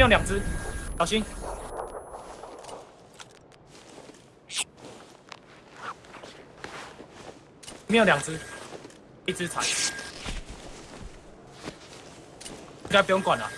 没有两只，小心。没有两只，一只踩，应该不用管了。